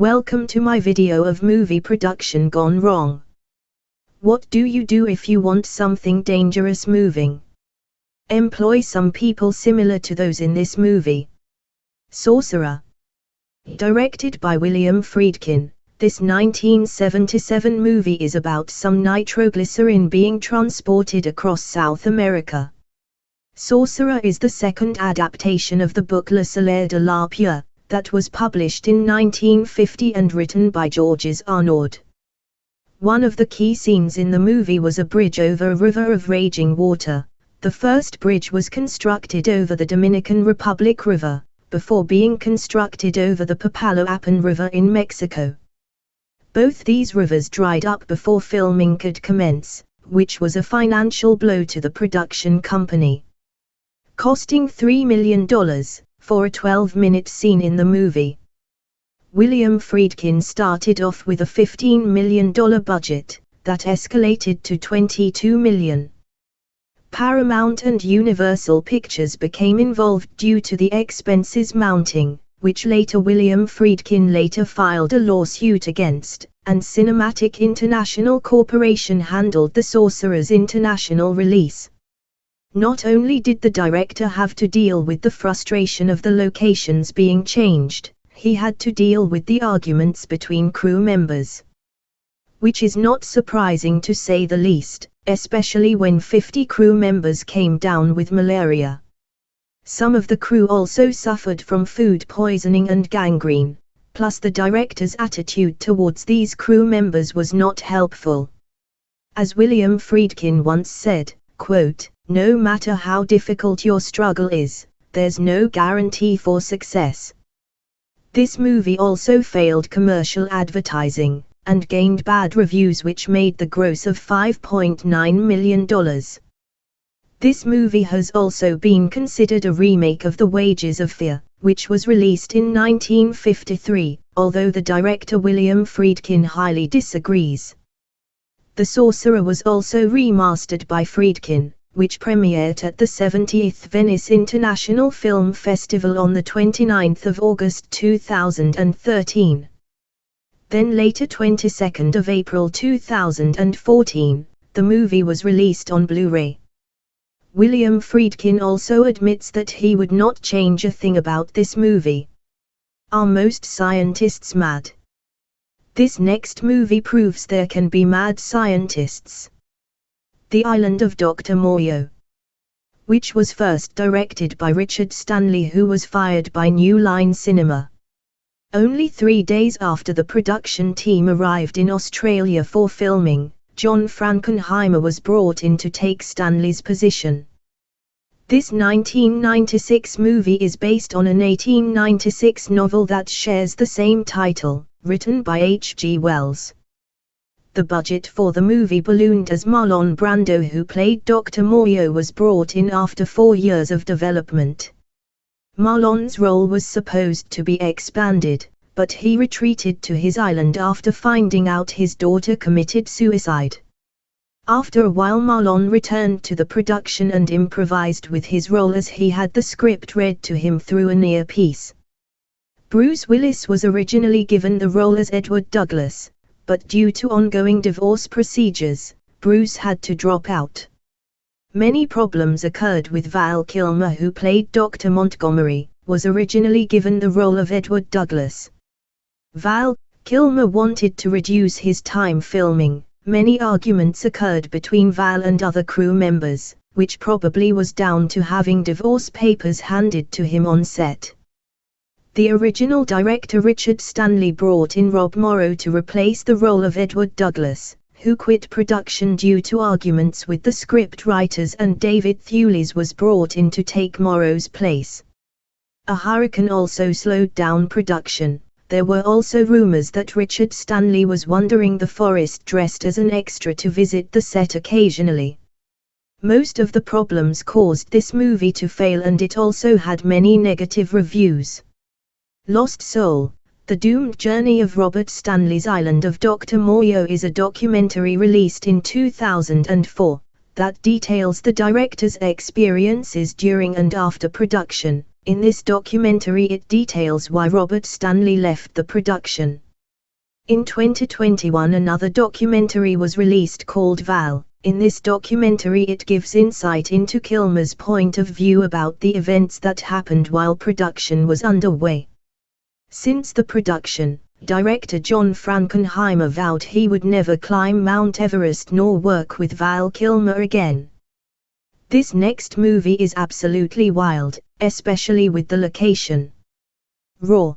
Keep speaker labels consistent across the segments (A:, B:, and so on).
A: Welcome to my video of movie production gone wrong. What do you do if you want something dangerous moving? Employ some people similar to those in this movie. Sorcerer. Directed by William Friedkin, this 1977 movie is about some nitroglycerin being transported across South America. Sorcerer is the second adaptation of the book Le Salaire de la Peur, that was published in 1950 and written by Georges Arnaud. One of the key scenes in the movie was a bridge over a river of raging water. The first bridge was constructed over the Dominican Republic River, before being constructed over the Papaloapan River in Mexico. Both these rivers dried up before filming could commence, which was a financial blow to the production company. Costing $3 million for a 12-minute scene in the movie. William Friedkin started off with a $15 million budget, that escalated to 22 million. Paramount and Universal Pictures became involved due to the expenses mounting, which later William Friedkin later filed a lawsuit against, and Cinematic International Corporation handled the Sorcerer's international release. Not only did the director have to deal with the frustration of the locations being changed, he had to deal with the arguments between crew members. Which is not surprising to say the least, especially when 50 crew members came down with malaria. Some of the crew also suffered from food poisoning and gangrene, plus the director's attitude towards these crew members was not helpful. As William Friedkin once said, quote, no matter how difficult your struggle is, there's no guarantee for success. This movie also failed commercial advertising, and gained bad reviews which made the gross of $5.9 million. This movie has also been considered a remake of The Wages of Fear, which was released in 1953, although the director William Friedkin highly disagrees. The Sorcerer was also remastered by Friedkin, which premiered at the 70th Venice International Film Festival on the 29th of August 2013. Then later 22nd of April 2014, the movie was released on Blu-ray. William Friedkin also admits that he would not change a thing about this movie. Are most scientists mad? This next movie proves there can be mad scientists. The Island of Dr. Moreau. Which was first directed by Richard Stanley who was fired by New Line Cinema. Only three days after the production team arrived in Australia for filming, John Frankenheimer was brought in to take Stanley's position. This 1996 movie is based on an 1896 novel that shares the same title, written by H. G. Wells. The budget for the movie ballooned as Marlon Brando who played Dr. Moreau was brought in after four years of development. Marlon's role was supposed to be expanded, but he retreated to his island after finding out his daughter committed suicide. After a while Marlon returned to the production and improvised with his role as he had the script read to him through an earpiece. Bruce Willis was originally given the role as Edward Douglas, but due to ongoing divorce procedures, Bruce had to drop out. Many problems occurred with Val Kilmer who played Dr. Montgomery, was originally given the role of Edward Douglas. Val Kilmer wanted to reduce his time filming. Many arguments occurred between Val and other crew members, which probably was down to having divorce papers handed to him on set. The original director Richard Stanley brought in Rob Morrow to replace the role of Edward Douglas, who quit production due to arguments with the script writers and David Thewlis was brought in to take Morrow's place. A hurricane also slowed down production there were also rumors that Richard Stanley was wandering the forest dressed as an extra to visit the set occasionally. Most of the problems caused this movie to fail and it also had many negative reviews. Lost Soul, The Doomed Journey of Robert Stanley's Island of Dr. Moreau is a documentary released in 2004 that details the director's experiences during and after production. In this documentary it details why Robert Stanley left the production. In 2021 another documentary was released called Val. In this documentary it gives insight into Kilmer's point of view about the events that happened while production was underway. Since the production, director John Frankenheimer vowed he would never climb Mount Everest nor work with Val Kilmer again. This next movie is absolutely wild, especially with the location. Roar.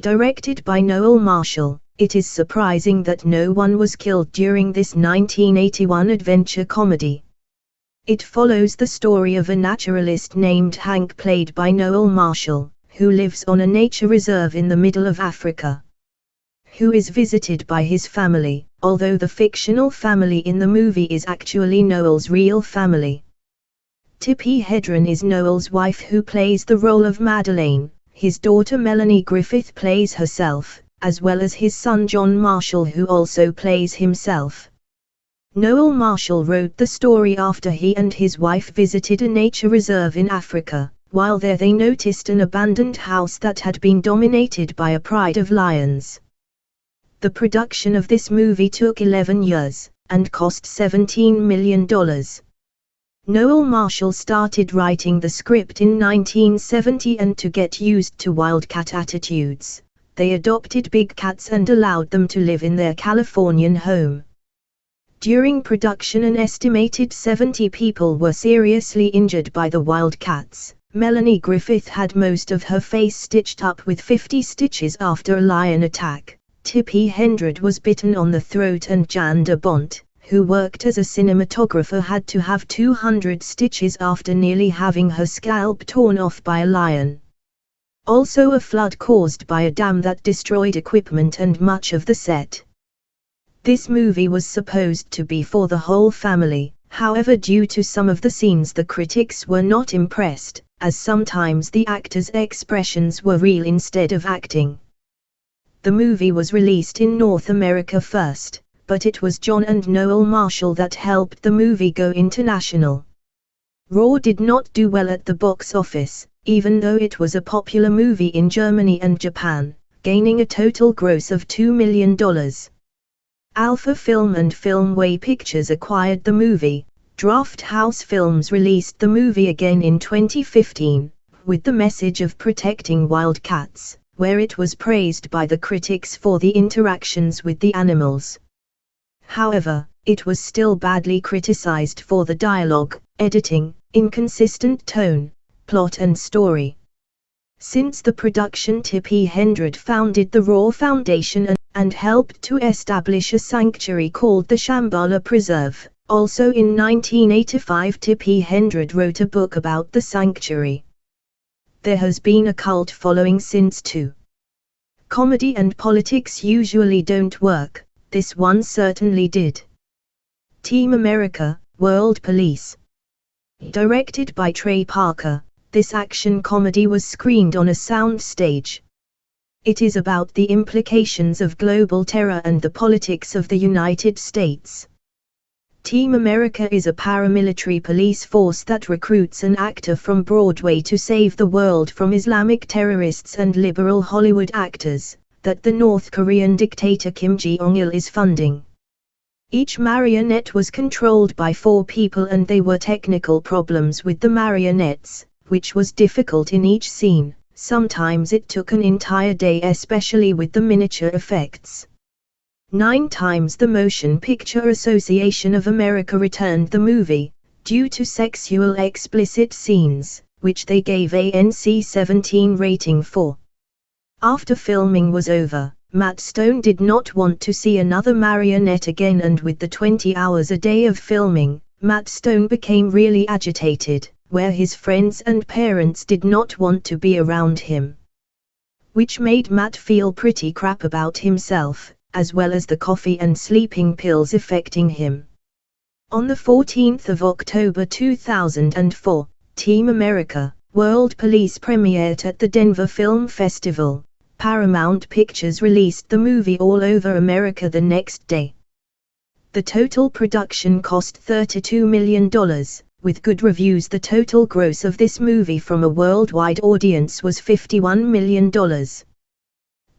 A: Directed by Noel Marshall, it is surprising that no one was killed during this 1981 adventure comedy. It follows the story of a naturalist named Hank played by Noel Marshall, who lives on a nature reserve in the middle of Africa. Who is visited by his family, although the fictional family in the movie is actually Noel's real family. Tippi Hedren is Noel's wife who plays the role of Madeleine, his daughter Melanie Griffith plays herself, as well as his son John Marshall who also plays himself. Noel Marshall wrote the story after he and his wife visited a nature reserve in Africa, while there they noticed an abandoned house that had been dominated by a pride of lions. The production of this movie took 11 years, and cost $17 million. Noel Marshall started writing the script in 1970 and to get used to wildcat attitudes, they adopted big cats and allowed them to live in their Californian home. During production an estimated 70 people were seriously injured by the wildcats, Melanie Griffith had most of her face stitched up with 50 stitches after a lion attack. Tippi Hedren was bitten on the throat and Jan de Bont, who worked as a cinematographer had to have 200 stitches after nearly having her scalp torn off by a lion. Also a flood caused by a dam that destroyed equipment and much of the set. This movie was supposed to be for the whole family, however due to some of the scenes the critics were not impressed, as sometimes the actors' expressions were real instead of acting. The movie was released in North America first, but it was John and Noel Marshall that helped the movie go international. Roar did not do well at the box office, even though it was a popular movie in Germany and Japan, gaining a total gross of $2 million. Alpha Film and Filmway Pictures acquired the movie, Drafthouse Films released the movie again in 2015, with the message of protecting wildcats, where it was praised by the critics for the interactions with the animals. However, it was still badly criticized for the dialogue, editing, inconsistent tone, plot and story. Since the production Tippi Hedren founded the Roar Foundation and, and helped to establish a sanctuary called the Shambhala Preserve, also in 1985 Tippi Hedren wrote a book about the sanctuary. There has been a cult following since too. Comedy and politics usually don't work, this one certainly did. Team America, World Police. Directed by Trey Parker, this action comedy was screened on a sound stage. It is about the implications of global terror and the politics of the United States. Team America is a paramilitary police force that recruits an actor from Broadway to save the world from Islamic terrorists and liberal Hollywood actors, that the North Korean dictator Kim Jong-il is funding. Each marionette was controlled by four people and they were technical problems with the marionettes, which was difficult in each scene, sometimes it took an entire day especially with the miniature effects. Nine times the Motion Picture Association of America returned the movie, due to sexual explicit scenes, which they gave a NC-17 rating for. After filming was over, Matt Stone did not want to see another marionette again and with the 20 hours a day of filming, Matt Stone became really agitated, where his friends and parents did not want to be around him. Which made Matt feel pretty crap about himself, as well as the coffee and sleeping pills affecting him. On the 14th of October 2004, Team America, World Police premiered at the Denver Film Festival. Paramount Pictures released the movie all over America the next day. The total production cost $32 million, with good reviews the total gross of this movie from a worldwide audience was $51 million.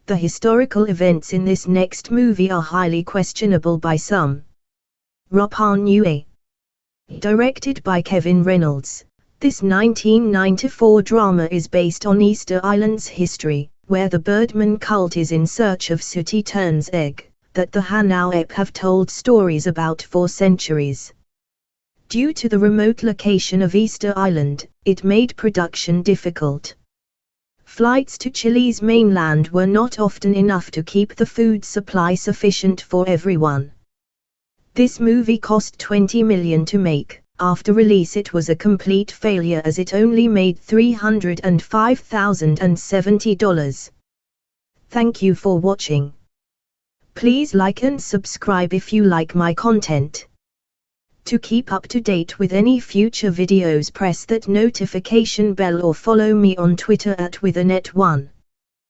A: The historical events in this next movie are highly questionable by some. Rapa Nui. Directed by Kevin Reynolds, this 1994 drama is based on Easter Island's history, where the Birdman cult is in search of Sooty Tern's egg, that the Hanau epe have told stories about for centuries. Due to the remote location of Easter Island, it made production difficult. Flights to Chile's mainland were not often enough to keep the food supply sufficient for everyone. This movie cost 20 million to make. After release it was a complete failure as it only made $305,070. Thank you for watching. Please like and subscribe if you like my content. To keep up to date with any future videos press that notification bell or follow me on Twitter at withanet1.